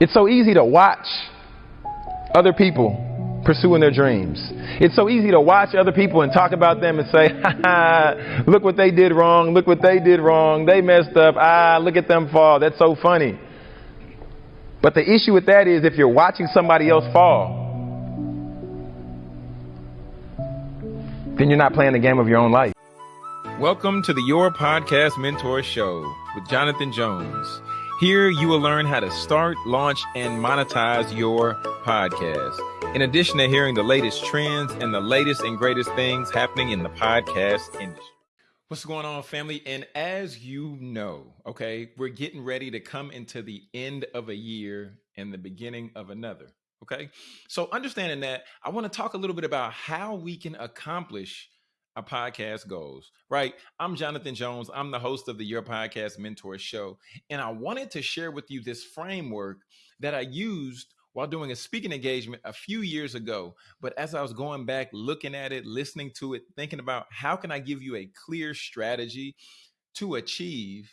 It's so easy to watch other people pursuing their dreams. It's so easy to watch other people and talk about them and say, ha look what they did wrong, look what they did wrong, they messed up, ah, look at them fall, that's so funny. But the issue with that is if you're watching somebody else fall, then you're not playing the game of your own life. Welcome to the Your Podcast Mentor Show with Jonathan Jones. Here you will learn how to start, launch, and monetize your podcast. In addition to hearing the latest trends and the latest and greatest things happening in the podcast industry. What's going on, family? And as you know, okay, we're getting ready to come into the end of a year and the beginning of another. Okay. So, understanding that, I want to talk a little bit about how we can accomplish a podcast goes, right? I'm Jonathan Jones. I'm the host of the Your Podcast Mentor Show. And I wanted to share with you this framework that I used while doing a speaking engagement a few years ago. But as I was going back, looking at it, listening to it, thinking about how can I give you a clear strategy to achieve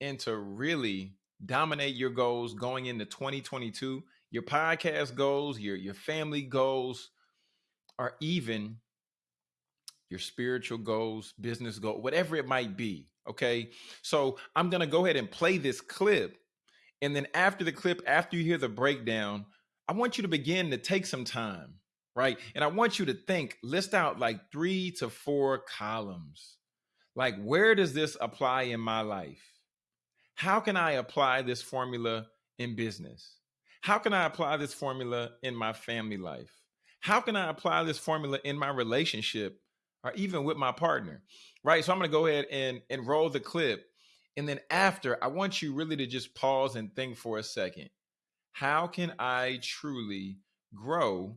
and to really dominate your goals going into 2022, your podcast goals, your, your family goals, or even your spiritual goals, business goals, whatever it might be. Okay. So I'm going to go ahead and play this clip. And then after the clip, after you hear the breakdown, I want you to begin to take some time, right? And I want you to think, list out like three to four columns. Like, where does this apply in my life? How can I apply this formula in business? How can I apply this formula in my family life? How can I apply this formula in my relationship or even with my partner, right? So I'm going to go ahead and, and roll the clip. And then after, I want you really to just pause and think for a second. How can I truly grow?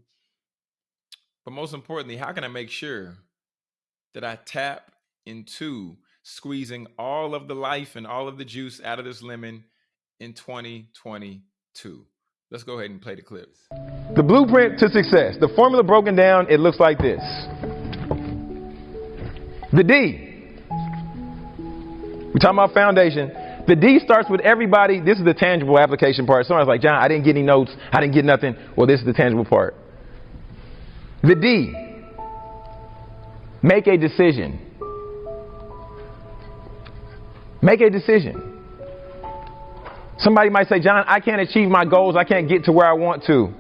But most importantly, how can I make sure that I tap into squeezing all of the life and all of the juice out of this lemon in 2022? Let's go ahead and play the clips. The blueprint to success. The formula broken down, it looks like this. The D. We're talking about foundation. The D starts with everybody. This is the tangible application part. Someone's like, John, I didn't get any notes. I didn't get nothing. Well, this is the tangible part. The D. Make a decision. Make a decision. Somebody might say, John, I can't achieve my goals. I can't get to where I want to.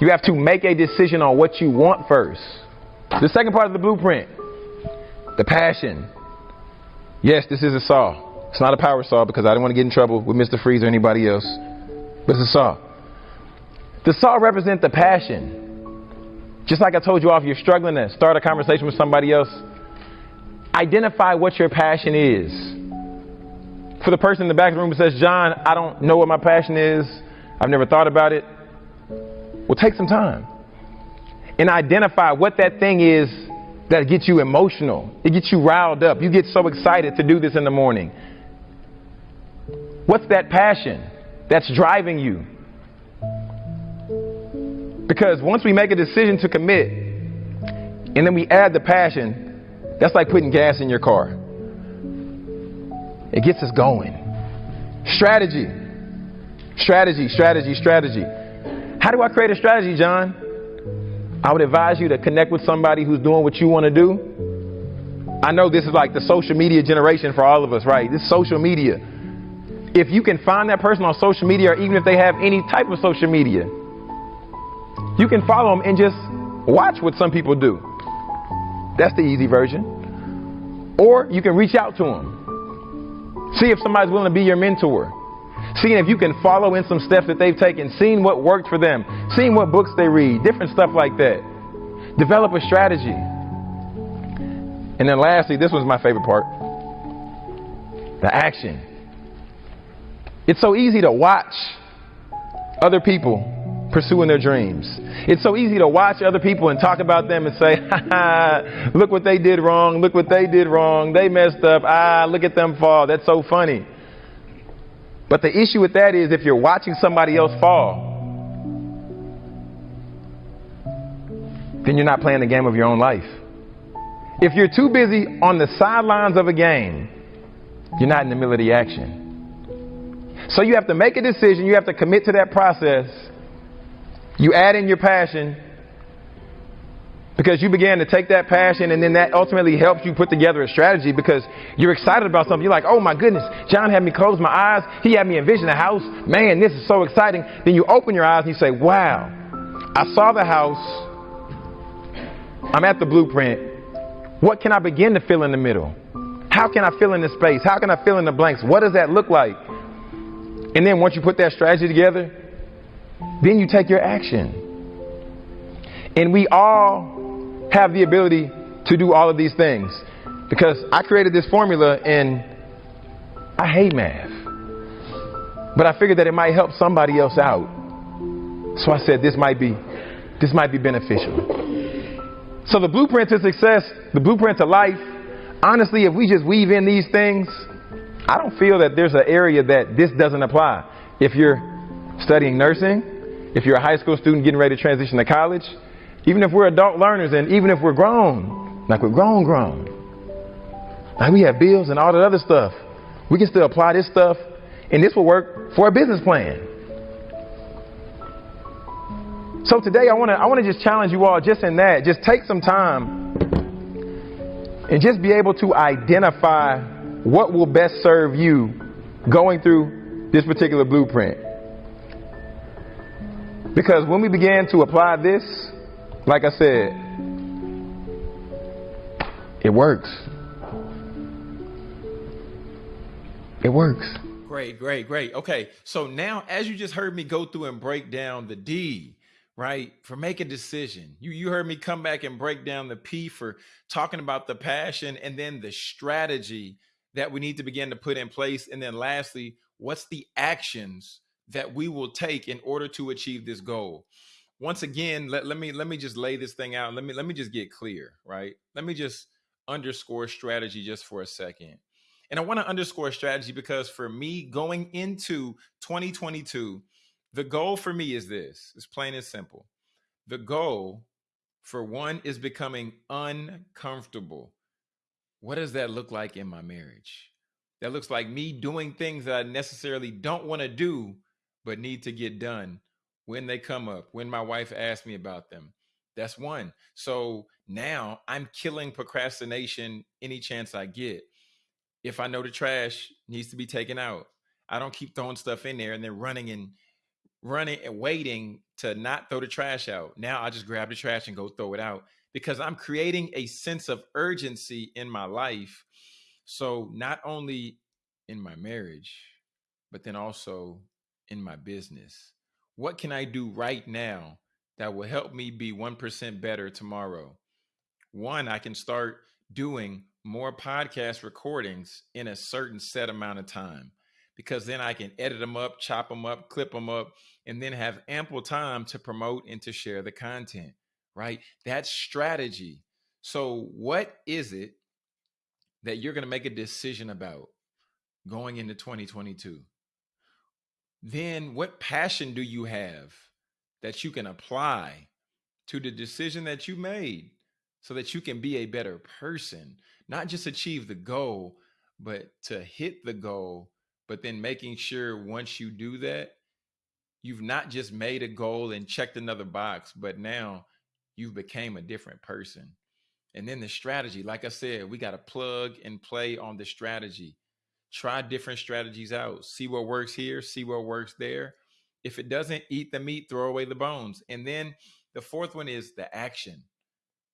You have to make a decision on what you want first. The second part of the blueprint the passion. Yes, this is a saw. It's not a power saw because I don't want to get in trouble with Mr. Freeze or anybody else. But it's a saw. The saw represents the passion. Just like I told you off, you're struggling to start a conversation with somebody else. Identify what your passion is. For the person in the back of the room who says, John, I don't know what my passion is. I've never thought about it. Well, take some time and identify what that thing is that gets you emotional. It gets you riled up. You get so excited to do this in the morning. What's that passion that's driving you? Because once we make a decision to commit and then we add the passion, that's like putting gas in your car. It gets us going. Strategy. Strategy, strategy, strategy. How do I create a strategy, John? I would advise you to connect with somebody who's doing what you want to do. I know this is like the social media generation for all of us, right? This social media. If you can find that person on social media, or even if they have any type of social media, you can follow them and just watch what some people do. That's the easy version. Or you can reach out to them. See if somebody's willing to be your mentor seeing if you can follow in some steps that they've taken, seeing what worked for them, seeing what books they read, different stuff like that. Develop a strategy. And then lastly, this was my favorite part the action. It's so easy to watch other people pursuing their dreams. It's so easy to watch other people and talk about them and say, ha look what they did wrong, look what they did wrong, they messed up, ah, look at them fall, that's so funny. But the issue with that is if you're watching somebody else fall, then you're not playing the game of your own life. If you're too busy on the sidelines of a game, you're not in the middle of the action. So you have to make a decision, you have to commit to that process. You add in your passion because you began to take that passion and then that ultimately helps you put together a strategy because you're excited about something. You're like, oh my goodness, John had me close my eyes. He had me envision a house. Man, this is so exciting. Then you open your eyes and you say, wow, I saw the house. I'm at the blueprint. What can I begin to fill in the middle? How can I fill in the space? How can I fill in the blanks? What does that look like? And then once you put that strategy together, then you take your action. And we all have the ability to do all of these things. Because I created this formula and I hate math. But I figured that it might help somebody else out. So I said this might be this might be beneficial. So the blueprint to success, the blueprint to life, honestly, if we just weave in these things, I don't feel that there's an area that this doesn't apply. If you're studying nursing, if you're a high school student getting ready to transition to college, even if we're adult learners and even if we're grown, like we're grown, grown, like we have bills and all that other stuff, we can still apply this stuff and this will work for a business plan. So today I want to I want to just challenge you all just in that. Just take some time and just be able to identify what will best serve you going through this particular blueprint. Because when we began to apply this, like I said, it works. It works. Great, great, great. Okay, so now as you just heard me go through and break down the D, right? For make a decision. You you heard me come back and break down the P for talking about the passion and then the strategy that we need to begin to put in place. And then lastly, what's the actions that we will take in order to achieve this goal? Once again, let, let me let me just lay this thing out. Let me let me just get clear, right? Let me just underscore strategy just for a second. And I want to underscore strategy because for me, going into 2022, the goal for me is this it's plain and simple. The goal for one is becoming uncomfortable. What does that look like in my marriage? That looks like me doing things that I necessarily don't want to do, but need to get done when they come up, when my wife asks me about them. That's one. So now I'm killing procrastination any chance I get. If I know the trash needs to be taken out, I don't keep throwing stuff in there and then running and running and waiting to not throw the trash out. Now I just grab the trash and go throw it out because I'm creating a sense of urgency in my life. So not only in my marriage, but then also in my business. What can I do right now that will help me be 1% better tomorrow? One, I can start doing more podcast recordings in a certain set amount of time because then I can edit them up, chop them up, clip them up, and then have ample time to promote and to share the content, right? That's strategy. So, what is it that you're going to make a decision about going into 2022? Then, what passion do you have that you can apply to the decision that you made so that you can be a better person, not just achieve the goal, but to hit the goal but then making sure once you do that you've not just made a goal and checked another box but now you've became a different person. And then the strategy like i said we got to plug and play on the strategy. Try different strategies out. See what works here see what works there. If it doesn't eat the meat throw away the bones. And then the fourth one is the action.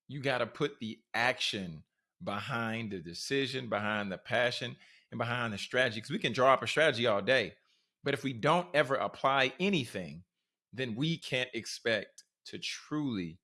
You got to put the action behind the decision behind the passion and behind the strategy because we can draw up a strategy all day. But if we don't ever apply anything, then we can't expect to truly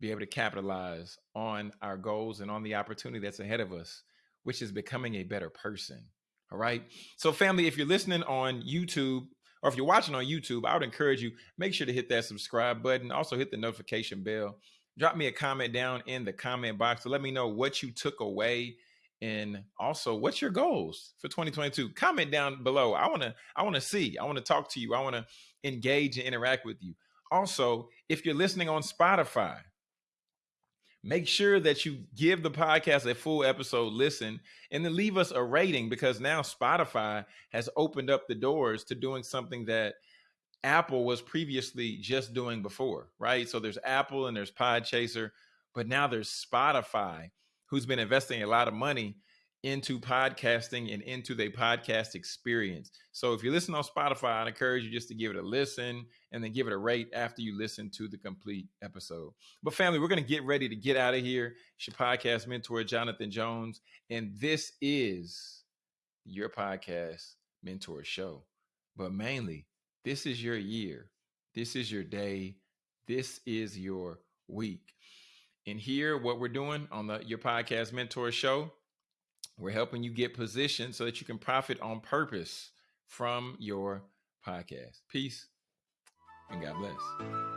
be able to capitalize on our goals and on the opportunity that's ahead of us, which is becoming a better person. All right. So, family, if you're listening on YouTube or if you're watching on YouTube, I would encourage you make sure to hit that subscribe button. Also, hit the notification bell. Drop me a comment down in the comment box to let me know what you took away and also what's your goals for 2022 comment down below. I want to i want to see i want to talk to you i want to engage and interact with you. Also if you're listening on spotify make sure that you give the podcast a full episode listen and then leave us a rating because now Spotify has opened up the doors to doing something that Apple was previously just doing before, right? So there's Apple and there's Podchaser, but now there's Spotify, who's been investing a lot of money into podcasting and into the podcast experience. So if you listen on Spotify, I'd encourage you just to give it a listen and then give it a rate after you listen to the complete episode. But family, we're going to get ready to get out of here. It's your podcast mentor, Jonathan Jones, and this is your podcast mentor show. But mainly, this is your year. This is your day. This is your week. And here, what we're doing on the Your Podcast Mentor Show, we're helping you get positioned so that you can profit on purpose from your podcast. Peace and God bless.